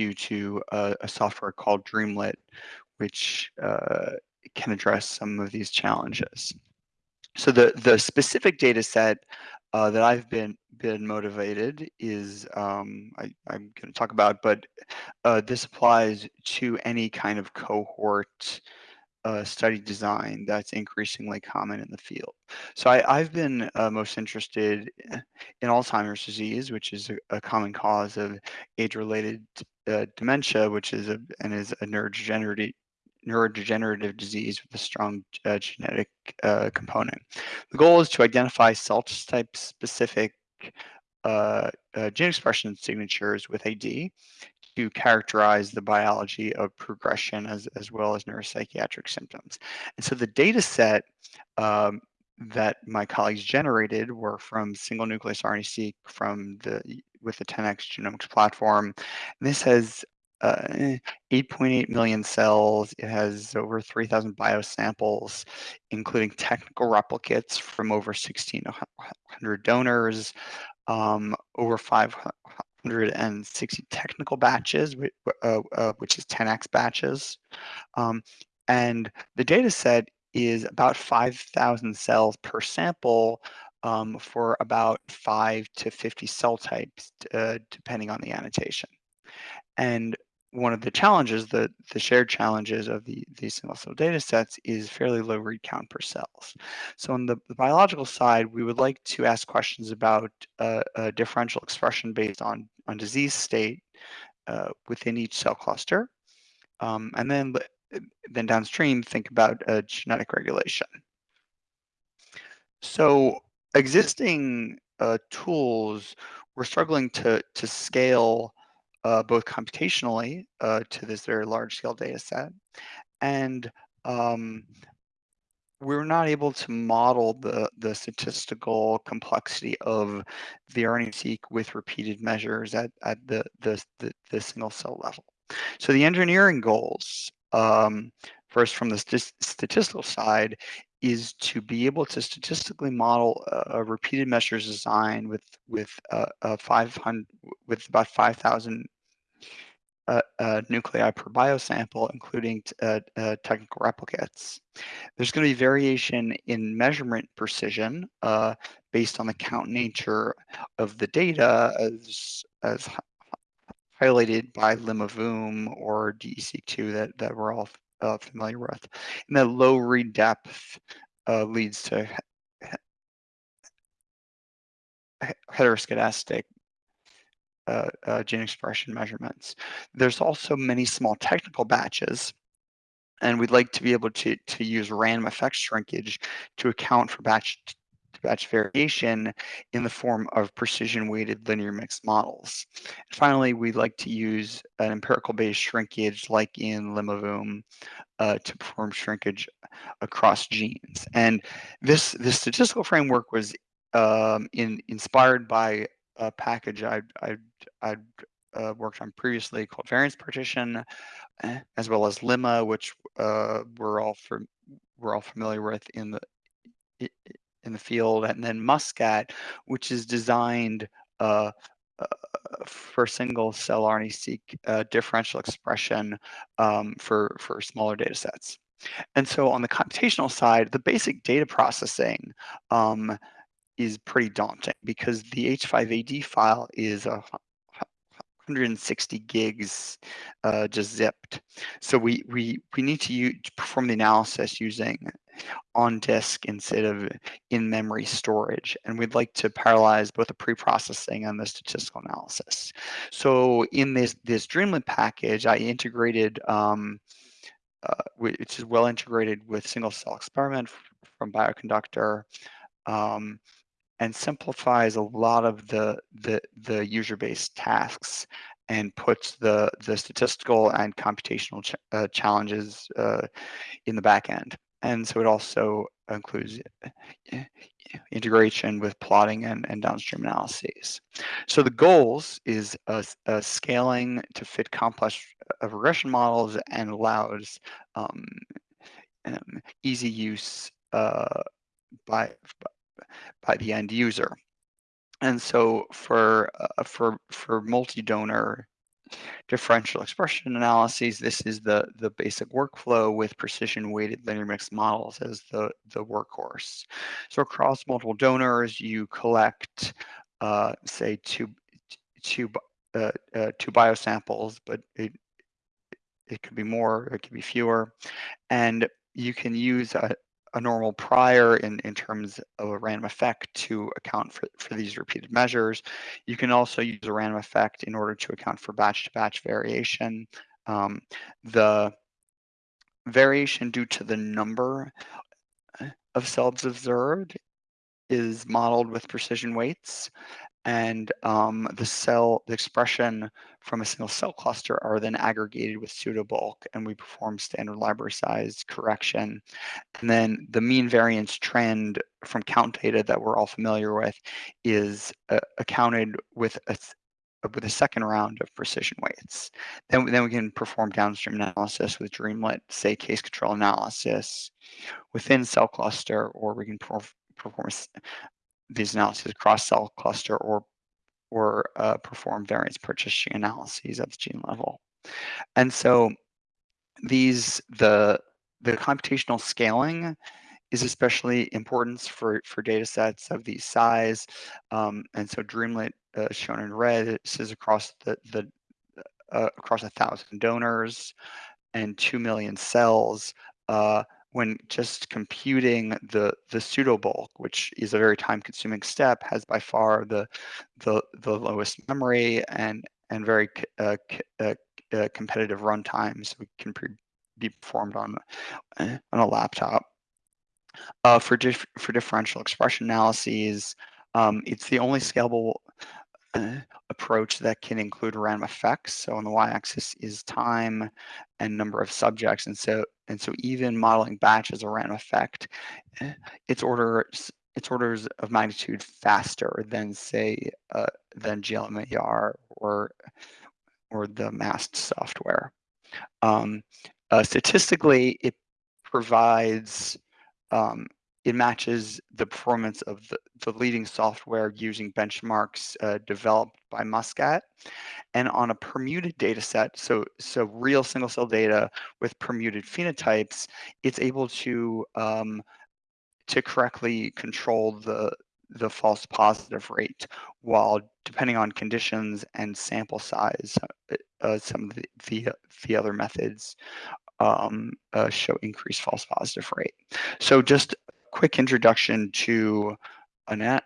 you to a, a software called Dreamlet, which uh, can address some of these challenges. So the, the specific data set uh, that I've been been motivated is um, I, am going to talk about, but uh, this applies to any kind of cohort uh, study design that's increasingly common in the field. So I, have been uh, most interested in Alzheimer's disease, which is a, a common cause of age-related uh, dementia, which is a and is a neurodegenerative neurodegenerative disease with a strong uh, genetic uh, component. The goal is to identify cell type specific uh, uh, gene expression signatures with AD to characterize the biology of progression as, as well as neuropsychiatric symptoms. And so the data set um, that my colleagues generated were from single nucleus RNA-seq from the with the 10x genomics platform. This has 8.8 uh, million cells. It has over 3,000 biosamples, including technical replicates from over 1,600 donors, um, over 560 technical batches, uh, uh, which is 10x batches. Um, and the data set is about 5,000 cells per sample um, for about 5 to 50 cell types, uh, depending on the annotation. And one of the challenges, the, the shared challenges of the, these single cell data sets is fairly low read count per cells. So on the, the biological side, we would like to ask questions about uh, differential expression based on, on disease state uh, within each cell cluster. Um, and then, then downstream, think about uh, genetic regulation. So existing uh, tools, we're struggling to, to scale uh, both computationally uh, to this very large scale data set. And um, we're not able to model the, the statistical complexity of the RNA-seq with repeated measures at, at the, the, the, the single cell level. So the engineering goals, um, first from the st statistical side, is to be able to statistically model a, a repeated measures design with with a 500 with about 5,000 uh, uh, nuclei per biosample, including uh, uh, technical replicates. There's going to be variation in measurement precision uh, based on the count nature of the data as, as highlighted by Limma-voom or DESeq2 that, that we're all uh, familiar with. And that low read depth uh, leads to heteroscedastic uh, uh, gene expression measurements. There's also many small technical batches and we'd like to be able to, to use random effect shrinkage to account for batch batch variation in the form of precision weighted linear mixed models. And finally, we'd like to use an empirical Bayes shrinkage like in Limma-voom uh, to perform shrinkage across genes. And this, this statistical framework was um, in, inspired by a package I'd, I'd, I'd uh, worked on previously called variance partition, as well as Limma, which uh, we're all for, we're all familiar with in the in the field, and then Muscat, which is designed uh, uh, for single cell RNA-seq uh, differential expression um, for, for smaller data sets. And so on the computational side, the basic data processing um, is pretty daunting because the H5AD file is a 160 gigs uh, just zipped. So we, we, we need to perform the analysis using on disk instead of in-memory storage. And we'd like to parallelize both the pre-processing and the statistical analysis. So in this, this Dreamlet package, I integrated, um, uh, which is well integrated with single cell experiment from Bioconductor. Um, and simplifies a lot of the the, the user-based tasks and puts the the statistical and computational ch uh, challenges uh, in the back end. And so it also includes uh, integration with plotting and, and downstream analyses. So the goals is a, a scaling to fit complex uh, regression models and allows um, um, easy use uh, by by the end user. And so for uh, for for multi-donor differential expression analyses. This is the, the basic workflow with precision weighted linear mixed models as the, the workhorse. So across multiple donors, you collect, uh, say, two, two, uh, uh, two biosamples, but it, it could be more, it could be fewer. And you can use a, a normal prior in, in terms of a random effect to account for, for these repeated measures. You can also use a random effect in order to account for batch to batch variation. Um, the variation due to the number of cells observed is modeled with precision weights and um, the cell, the expression from a single cell cluster are then aggregated with pseudobulk and we perform standard library size correction. And then the mean variance trend from count data that we're all familiar with is uh, accounted with a, with a second round of precision weights. Then, then we can perform downstream analysis with Dreamlet, say case control analysis within cell cluster, or we can perform these analyses across cell cluster or or uh, perform variance partition analyses at the gene level. And so these the the computational scaling is especially important for for data sets of these size. Um, and so Dreamlet uh, shown in red is across the the uh, across a thousand donors and two million cells. Uh, when just computing the the pseudo bulk, which is a very time consuming step, has by far the the the lowest memory and and very uh, uh, uh, competitive runtime, so it can be performed on uh, on a laptop. Uh, for dif for differential expression analyses, um, it's the only scalable uh, approach that can include random effects. So on the y-axis is time and number of subjects, and so and so even modeling batch as a random effect, eh, its orders its orders of magnitude faster than say uh, than glmer or or the MAST software. Um, uh, statistically, it provides um, it matches the performance of the, the leading software using benchmarks uh, developed by Muscat. And on a permuted data set, so, so real single cell data with permuted phenotypes, it's able to, um, to correctly control the, the false positive rate while depending on conditions and sample size, uh, uh some of the, the, the other methods um, uh, show increased false positive rate. So just quick introduction to an, an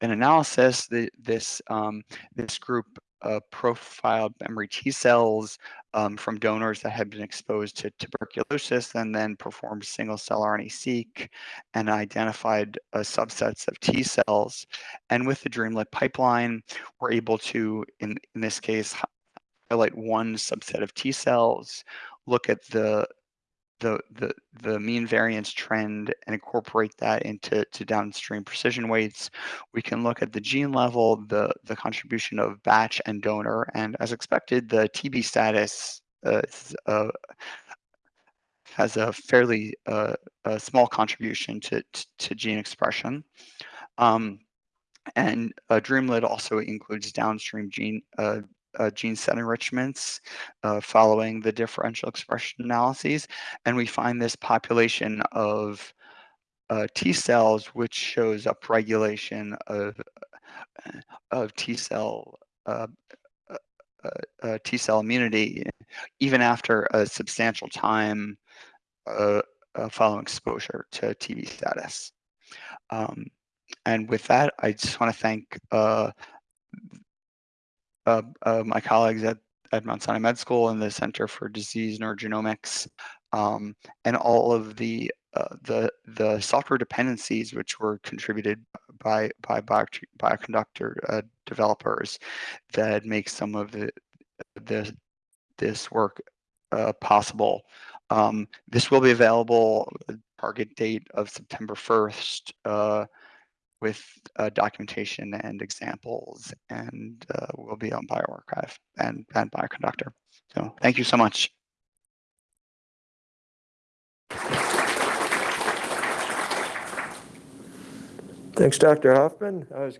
analysis. The, this, um, this group uh, profiled memory T cells um, from donors that had been exposed to tuberculosis and then performed single cell RNA-seq and identified uh, subsets of T cells. And with the Dreamlet pipeline, we're able to, in, in this case, highlight one subset of T cells, look at the the, the, the mean variance trend and incorporate that into to downstream precision weights. We can look at the gene level, the, the contribution of batch and donor, and as expected, the TB status uh, uh, has a fairly uh, a small contribution to, to, to gene expression. Um, and uh, Dreamlet also includes downstream gene uh, uh, gene set enrichments uh, following the differential expression analyses. And we find this population of uh, T cells, which shows upregulation of, uh, of T cell uh, uh, T cell immunity, even after a substantial time following exposure to TB status. Um, and with that, I just want to thank uh, uh, my colleagues at, at Mount Sinai Med School and the Center for Disease Neurogenomics, um, and all of the uh, the the software dependencies which were contributed by by bio, bioconductor uh, developers that make some of the, the this work uh, possible. Um, this will be available target date of September 1st with uh, documentation and examples and uh, will be on bioRxiv and, and bioconductor. So thank you so much. Thanks, Dr. Hoffman. I was